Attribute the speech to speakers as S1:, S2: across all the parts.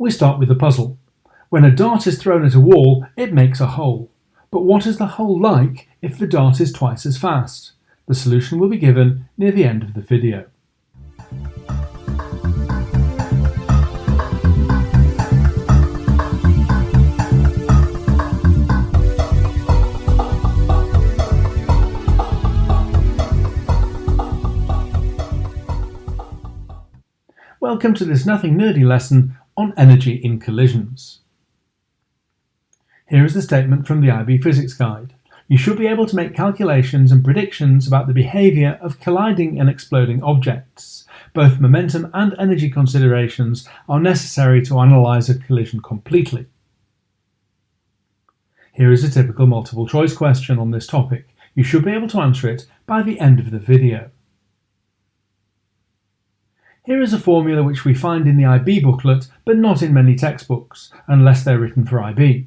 S1: We start with the puzzle. When a dart is thrown at a wall, it makes a hole. But what is the hole like if the dart is twice as fast? The solution will be given near the end of the video. Welcome to this nothing nerdy lesson on energy in collisions. Here is the statement from the IB Physics Guide. You should be able to make calculations and predictions about the behaviour of colliding and exploding objects. Both momentum and energy considerations are necessary to analyse a collision completely. Here is a typical multiple choice question on this topic. You should be able to answer it by the end of the video. Here is a formula which we find in the IB booklet, but not in many textbooks, unless they're written for IB.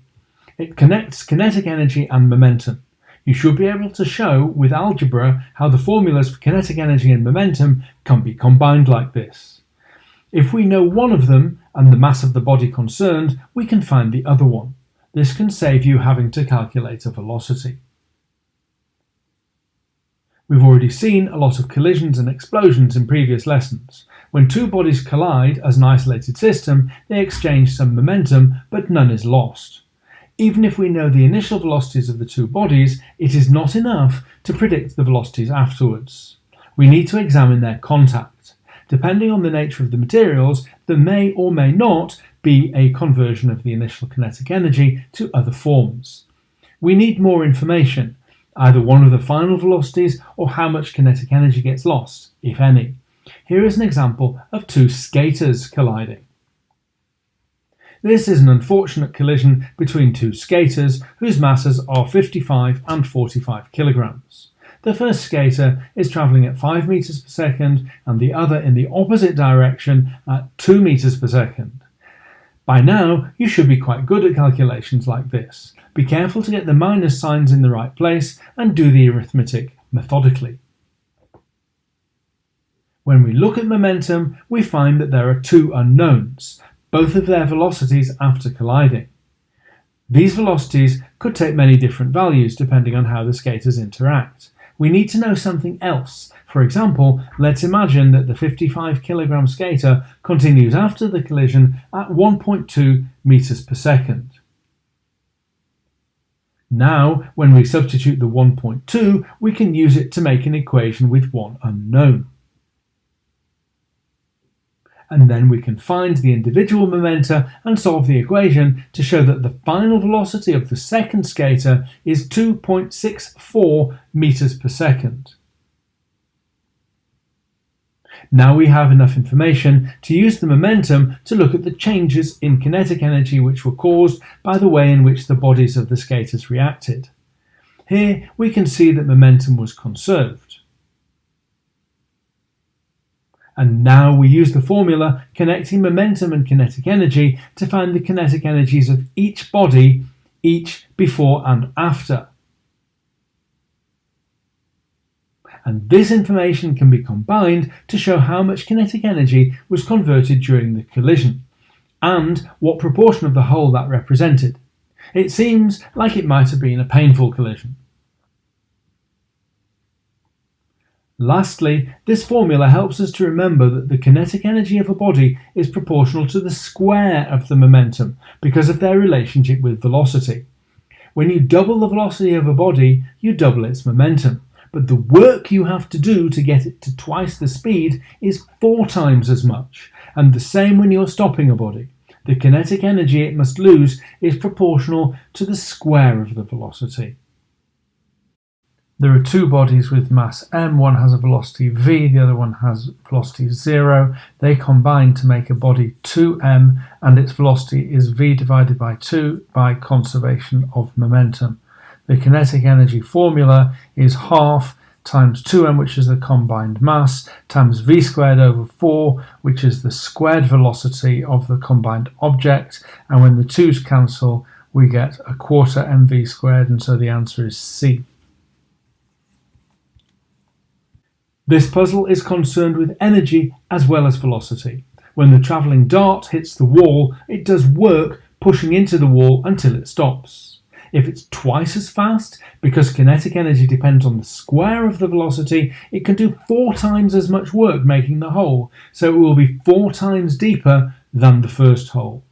S1: It connects kinetic energy and momentum. You should be able to show with algebra how the formulas for kinetic energy and momentum can be combined like this. If we know one of them and the mass of the body concerned, we can find the other one. This can save you having to calculate a velocity. We've already seen a lot of collisions and explosions in previous lessons. When two bodies collide as an isolated system, they exchange some momentum, but none is lost. Even if we know the initial velocities of the two bodies, it is not enough to predict the velocities afterwards. We need to examine their contact. Depending on the nature of the materials, there may or may not be a conversion of the initial kinetic energy to other forms. We need more information, either one of the final velocities or how much kinetic energy gets lost, if any. Here is an example of two skaters colliding. This is an unfortunate collision between two skaters whose masses are 55 and 45 kilograms. The first skater is travelling at 5 meters per second and the other in the opposite direction at 2 meters per second. By now, you should be quite good at calculations like this. Be careful to get the minus signs in the right place and do the arithmetic methodically. When we look at momentum, we find that there are two unknowns, both of their velocities after colliding. These velocities could take many different values depending on how the skaters interact. We need to know something else. For example, let's imagine that the 55 kilogram skater continues after the collision at 1.2 meters per second. Now, when we substitute the 1.2, we can use it to make an equation with one unknown. And then we can find the individual momenta and solve the equation to show that the final velocity of the second skater is 2.64 meters per second. Now we have enough information to use the momentum to look at the changes in kinetic energy which were caused by the way in which the bodies of the skaters reacted. Here we can see that momentum was conserved. And now we use the formula connecting momentum and kinetic energy to find the kinetic energies of each body, each before and after. and this information can be combined to show how much kinetic energy was converted during the collision, and what proportion of the whole that represented. It seems like it might have been a painful collision. Lastly, this formula helps us to remember that the kinetic energy of a body is proportional to the square of the momentum because of their relationship with velocity. When you double the velocity of a body, you double its momentum but the work you have to do to get it to twice the speed is four times as much, and the same when you're stopping a body. The kinetic energy it must lose is proportional to the square of the velocity. There are two bodies with mass m, one has a velocity v, the other one has velocity 0. They combine to make a body 2m and its velocity is v divided by 2 by conservation of momentum. The kinetic energy formula is half times 2m, which is the combined mass, times v squared over 4, which is the squared velocity of the combined object. And when the 2's cancel, we get a quarter mv squared, and so the answer is C. This puzzle is concerned with energy as well as velocity. When the travelling dart hits the wall, it does work pushing into the wall until it stops. If it's twice as fast, because kinetic energy depends on the square of the velocity, it can do four times as much work making the hole, so it will be four times deeper than the first hole.